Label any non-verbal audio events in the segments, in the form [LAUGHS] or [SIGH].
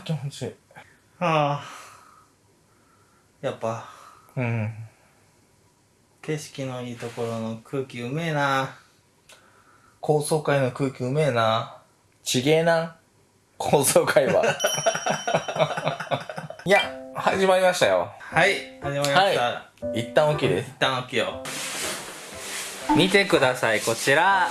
あ気持ちいい。あやっぱ。うん。景色のいいところの空気うめえな。高層階の空気うめえな。ちげえな。高層階は。[LAUGHS] いや始まりましたよ。はい始まりました、は一旦起きです一旦起きよう。見てくださいこちら。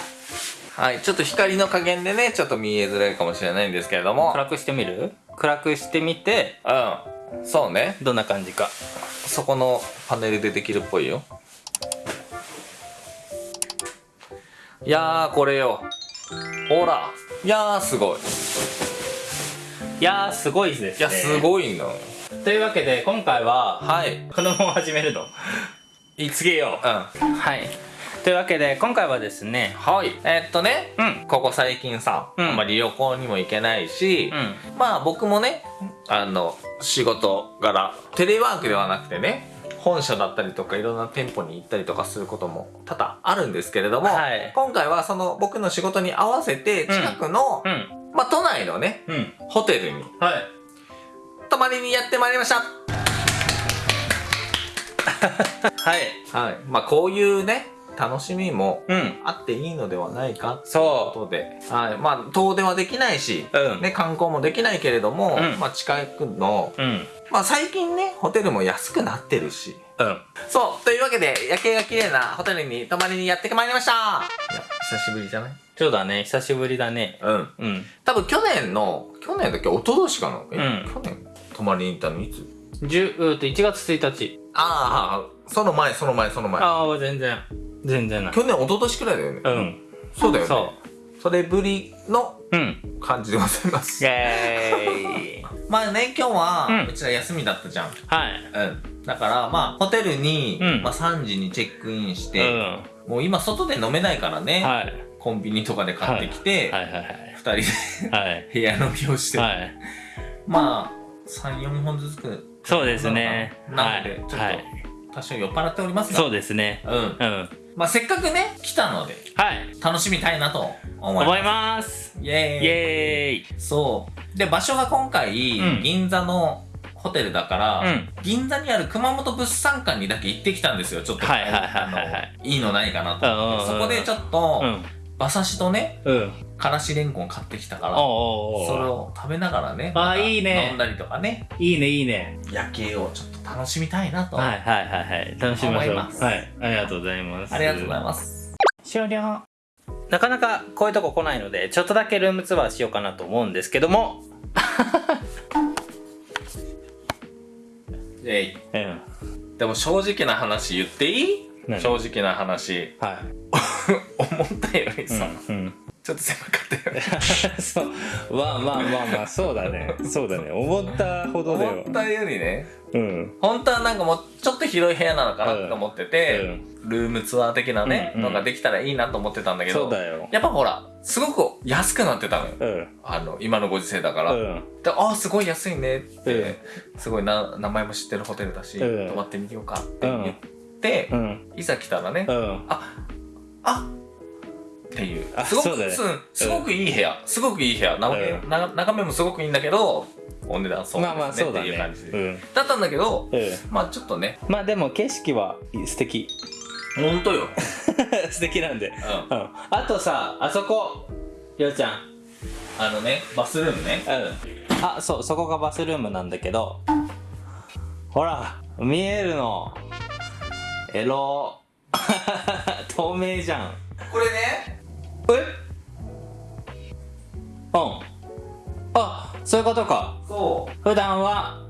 はいちょっと光の加減でねちょっと見えづらいかもしれないんですけれども。暗くしてみる？暗くしてみてうん。そうね。どんな感じか。そこのパネルでできるっぽいよ。いやーこれよ。ほら。いやーすごい。いやーすごいですね。いやすごいのというわけで今回ははい。子供を始めると言いつけよう。ん。うはいというわけで今回はですねはい。えーっとね、うん。ここ最近さ、うん。あんまり旅行にも行けないし、うん。まあ僕もねあの仕事柄テレワークではなくてね本社だったりとかいろんな店舗に行ったりとかすることも多々あるんですけれども、はい。今回はその僕の仕事に合わせて近くの、うん。まあ都内のねうん。ホテルにはい。泊まりにやってまいりました。はい。はい。まあこういうね楽しみもうん。あっていいのではないかというそことで、はい、まあ遠出はできないし、うん。ね、観光もできないけれども、うん。まあ近くの、ううん。まあ最近ねホテルも安くなってるし。うん。そう。というわけで夜景が綺麗なホテルに泊まりにやってまいりました。いや久しぶりじゃない？そうだね。久しぶりだね。うん。うん。多分去年の去年だっけ？一昨年かな？え、うん。去年泊まりに行ったの？いつ？10うーと1月1日。ああその前その前その前。ああ全然全然ない。去年一昨年くらいだよね、うん。そうだよね。そそれぶりのううん。感じでございます。イェーイ。[LAUGHS] まあね今日はうん。うちら休みだったじゃん。はい。うん。だからまあホテルに、うん。まあ、3時にチェックインしうて、ん。もう今外で飲めないからね、はい。コンビニとかで買ってきて、はい。はい。はい。2人ではい。[LAUGHS] 部屋飲みをして、はい。まあ34本ずつくそうですね。なのでちょっとはい。多少酔っ払っておりますが。そうですね。うん。うんまあせっかくね来たのではい。楽しみたいなと思います。思います。イエーイ。イエーイ。そう。で場所が今回、うん。銀座のホテルだから、うん。銀座にある熊本物産館にだけ行ってきたんですよちょっとはいはいはいはいいいのないかなと思って、そこでちょっと、うん馬刺しとねうん。からしれんこん買ってきたからそれを食べながらねまたいいね。飲んだりとかね。いいねいいね。夜景をちょっと楽しみたいなと、はいはいはいはい。楽しみましょう。はいありがとうございます。ありがとうございます。終了。なかなかこういうとこ来ないのでちょっとだけルームツアーしようかなと思うんですけども。イエイうん。でも正直な話言っていい？何？正直な話。はい思ったよりさ、うんうん。ちょっと狭かったよね。[LAUGHS] そう。まあまあまあまあそうだね。そうだね。思ったほどだよ。思ったよりねうん。本当はなんかもうちょっと広い部屋なのかなって思ってて、うん。ルームツアー的なね、うんうん。のができたらいいなと思ってたんだけどそうだよ。やっぱほらすごく安くなってたのよ。うん。あの今のご時世だから、うん。でああすごい安いねって、うん。すごいな名前も知ってるホテルだし、うん。泊まってみようかって言って、うん。いざ来たらね、うん。ああっていう。あすごくすごくいい部屋。すごくいい部屋。な、うん。な眺めもすごくいいんだけどお値段そうですね,、まあまあそうだっていうね。感じで、うん。だったんだけどうん。まあちょっとね。まあでも景色は素敵。ほんとよ、[LAUGHS] 素敵なんで。うん、うん。あとさあそこ。りょうちゃん。あのねバスルームね。うん。あそうそこがバスルームなんだけど。ほら見えるの。エロ。[LAUGHS] 透明じゃん。これねえ？うん。あそういうことか。そう。普段は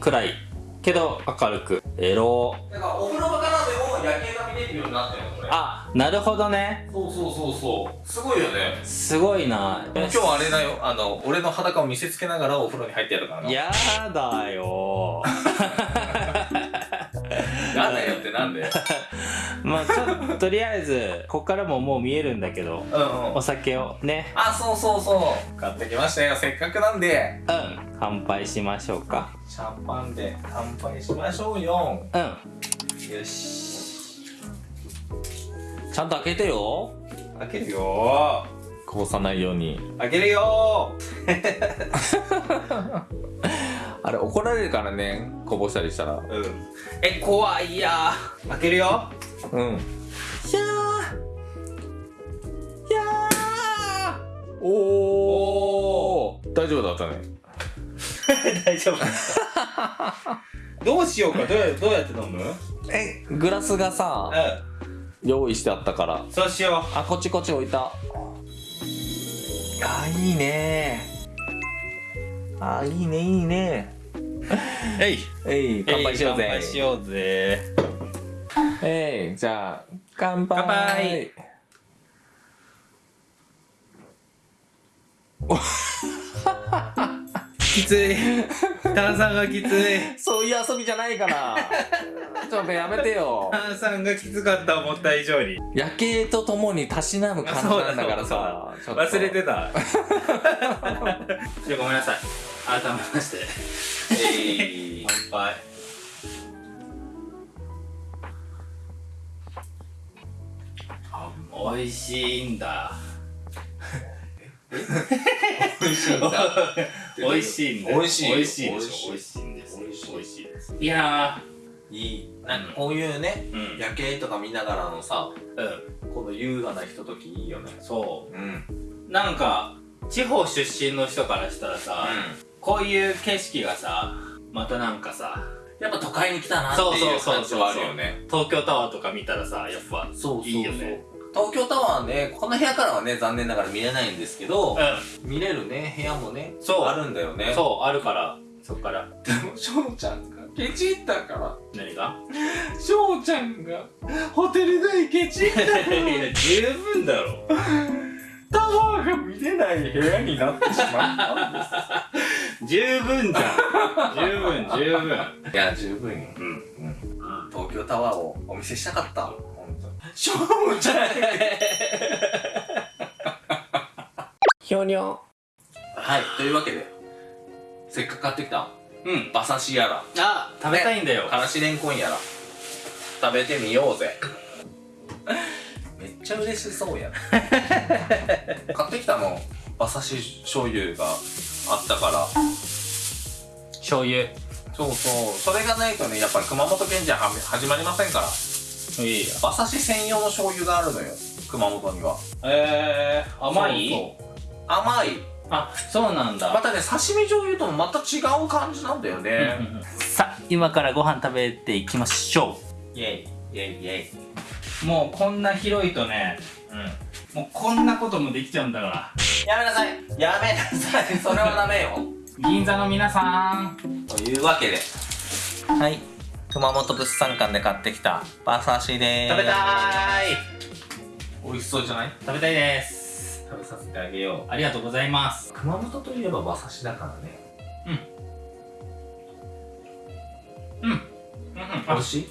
暗い。けど明るく。エロ。だからお風呂場からでも夜景が見れるようになってるのこれ。あなるほどね。そうそうそうそう。すごいよね。すごいな。今日あれだよ。あの俺の裸を見せつけながらお風呂に入ってやるからな。やだよ [LAUGHS] なんだよってなんで [LAUGHS] まあちょとりあえずこっからももう見えるんだけどうんうん。お酒をね。あそうそうそう。買ってきましたよ。せっかくなんで。うん。乾杯しましょうか。シャンパンで乾杯しましょうよ。うん。よし。ちゃんと開けてよ。開けるよ。こぼさないように。開けるよ [LAUGHS] あれ怒られるからねこぼしたりしたら。ーうん。え怖いや。ー開けるよ。うん。ひゃー。ひゃー。おー。大丈夫だったね。[LAUGHS] 大丈夫。どうしようか。どうやどうやって飲む？うんえグラスがさ用意してあったから。そうしよあこっちこっち置いた。あいいね。あいいねいいね。う [LAUGHS] えい。えい乾杯しようぜ。乾杯しようぜ。えいじゃあ乾杯。乾杯 [LAUGHS] きつい。炭酸がきつい。そういう遊びじゃないから。ちょっとやめてよ。炭酸がきつかった思った以上に。夜景とともにたしなむ感じなんだからさ。忘れてた。[LAUGHS] ごめんなさい。改めまして。えい。乾杯。あ美味しいんだ美味しいんだ。美味しいんだ。美味しい美味しいで美味しいしょ美味しいんです美味しいいですいやいい。なんかこういうねーうん。夜景とか見ながらのさうん。この優雅なひとときいいよね。そう。ん。うなんか地方出身の人からしたらさ、こういう景色がさまたなんかさやっぱ都会に来たなっていう感じはあるよね。東京タワーとか見たらさやっぱそうそうそう。いいよね東京タワーねこの部屋からはね残念ながら見れないんですけどう見れるね部屋もねそう。あるんだよね。んそうあるからそっから。でも翔ちゃんがケチったから。何が？翔ちゃんがホテル代ケチった [LAUGHS] いや十分だろ。タワーが見れない部屋になってしまったんで十分じゃん。十分十分。すいや十分よ。うん。東京タワーをお見せしたかった本当に翔ちゃんひょにょはいというわけでせっかく買ってきたうん。馬刺しやら。あ食べたいんだよ、からしれんこんやら食べてみようぜ。[LAUGHS] めっちゃ嬉しそうやな [LAUGHS] 買ってきたの馬刺し醤油があったから。醤油。そうそう。それがないとねやっぱり熊本県じゃは始まりませんからいいや。馬刺し専用の醤油があるのよ熊本には。えー、甘い？甘い。あそうなんだ。またね刺身醤油ともまた違う感じなんだよね。[LAUGHS] さあ今からご飯食べていきましょイェイ。イェイイェイ。うもうこんな広いとねうん。もうこんなこともできちゃうんだから。やめなさい。やめなさい。それはダメよ。銀座の皆さん。というわけで。はい熊本物産館で買ってきた馬刺しでーす。食べたーい。美味しそうじゃない？食べたいです。食べさせてあげよありがとうございます。う熊本といえば馬刺しだからね。うん。うん。美味しい？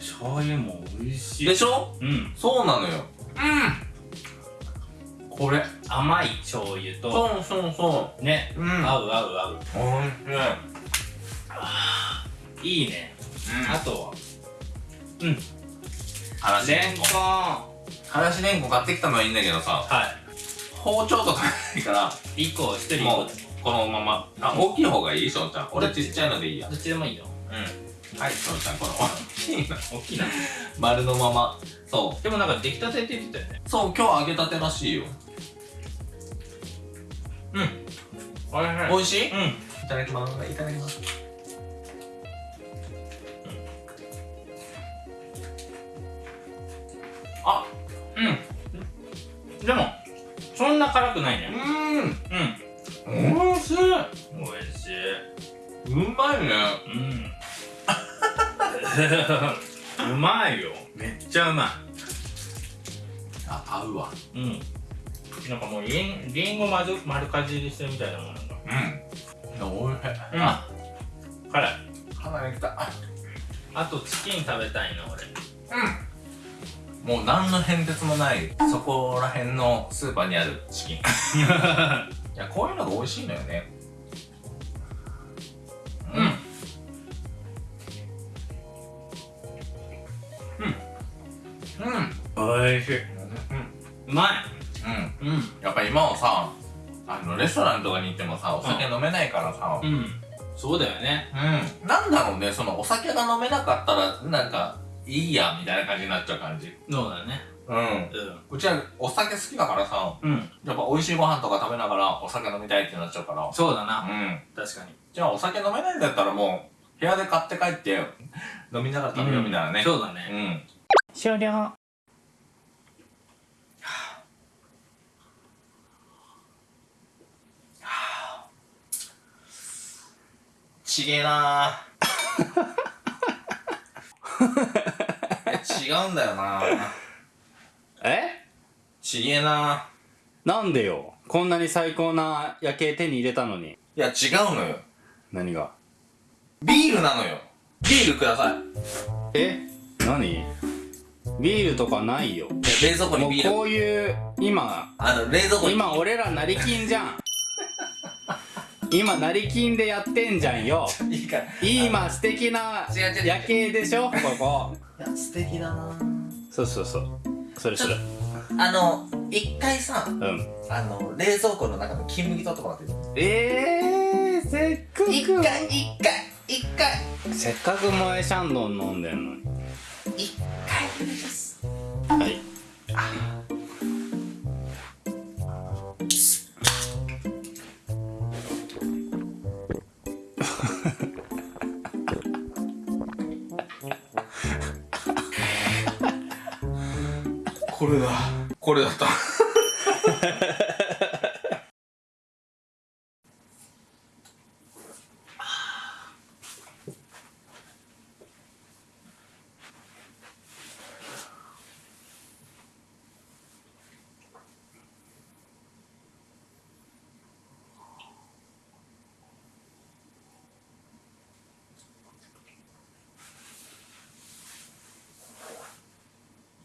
醤油も美味しい。でしょ？うん。そうなのよ。これ。甘い醤油とそうそうそね、ううん。合う合う合う。おいしい。いいね、あとは？うん。からしれんこレンコン。はからしれんこ買ってきたのはいいんだけどさ包丁とかないからい1個1人もう1このまま。あ大きい方がいいしょうちゃん。俺ち？っちゃいのでいいや。個どっちでもいいよ。うん。はいしょうちゃんこの大きいの。大きいな。丸のまま。そでもなんか出来たてって言ってたよね。うそう今日揚げたてらしいよ。うん。おいしい美味しい？いうん。ただきます。いただきますうん。でもそんな辛くないね。ううん。ん美味しい。美味しい。うまいね。うん。[LAUGHS] うまいよ。めっちゃうまあ合うわ。いうん。なんかもうりんりんご丸丸かじりしてるみたいなもんなんだ。うん。おいしい。うん。あ。辛い。鼻にきた。あとチキン食べたいな俺。うんもう何の変哲もないそこら辺のスーパーにあるチキン。[LAUGHS] いやこういうのが美味しいのよね。うん。うん。おいしい。うんうまい。うん。うん。やっぱ今はさあのレストランとかに行ってもさお酒飲めないからさ。うん。そうだよね。うん、なんだろうねそのお酒が飲めなかったらなんかいいやみたいな感じになっちゃう感じ。そうだね。うん。ううちはお酒好きだからさ。んうん。やっぱ美味しいご飯とか食べながらお酒飲みたいってなっちゃうから。そうだな。うん。確かに。じゃあお酒飲めないんだったらもう部屋で買って帰って飲みながら食べようみたいなね。そうだね。うん。終了。ちげえなー [LAUGHS] 違うんだよな。え？ちげえな。なんでよ？こんなに最高な夜景手に入れたのに。いや違うのよ。何が？ビールなのよ。ビールください。え？何？ビールとかないよ。いや冷蔵庫にビール。こういう今あの冷蔵庫に。今俺ら成金じゃん。[LAUGHS] 今成金でやってんじゃんよ。いいから。今素敵な夜景でしょ？ここ。いや素敵だな。そうそうそう。それそれあの一回さうん。あの冷蔵庫の中の金麦取ってもらっていいえー、せっかく。一回一回一回。せっかく萌えシャンドン飲んでんのに。一回お願いします。はいこれだこれだった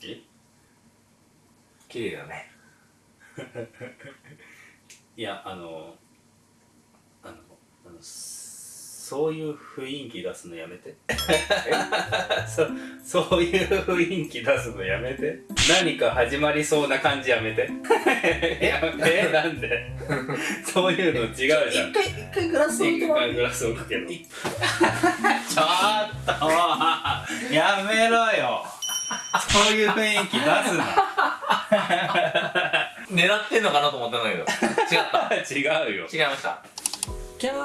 え綺麗だね。[LAUGHS] いやあのあのあのそういう雰囲気出すのやめて。[LAUGHS] そそういう雰囲気出すのやめて。何か始まりそうな感じやめて。やめなんで？そういうの違うじゃん。一回一回グラス置一回グラス置くけど [LAUGHS] ちょっとやめろよ。そういう雰囲気出すな [LAUGHS] 狙ってんのかなと思ったんだけど。違った。違うよ。違いました。キャー。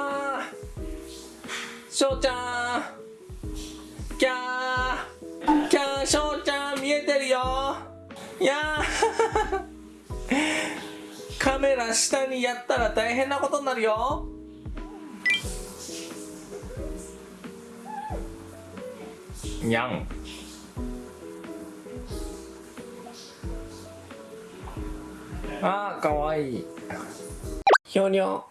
しょうちゃん。キャー。キャーしょうちゃん見えてるよ。いやー。カメラ下にやったら大変なことになるよ。にゃんあーかわいい。ひょにょ